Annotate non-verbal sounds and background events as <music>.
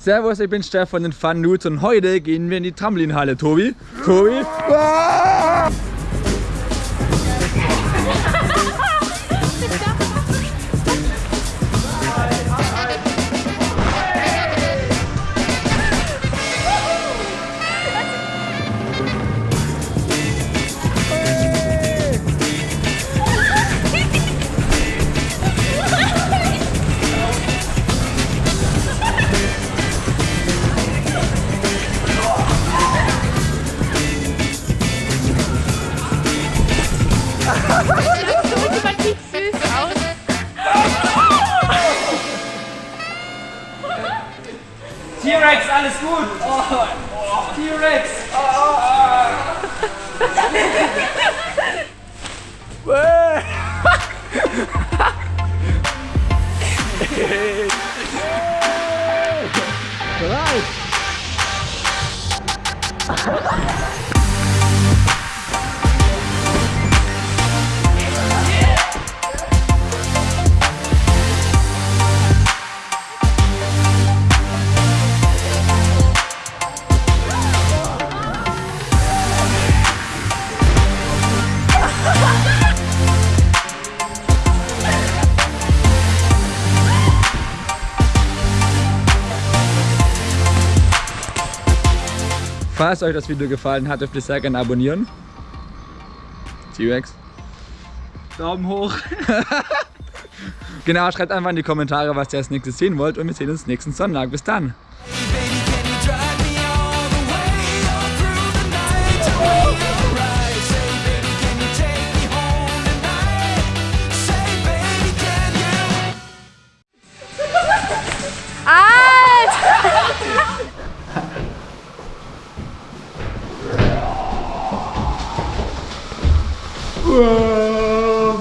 Servus, ich bin Stefan den Fun Nudes und heute gehen wir in die Trampolinhalle. Tobi? Tobi? <laughs> Ah! T-Rex, alles gut. Oh, oh. T-Rex. Falls euch das Video gefallen hat, dürft ihr sehr gerne abonnieren. T-Rex. Daumen hoch. <laughs> Genau, schreibt einfach in die Kommentare, was ihr als nächstes sehen wollt und wir sehen uns nächsten Sonntag. Bis dann. 으아.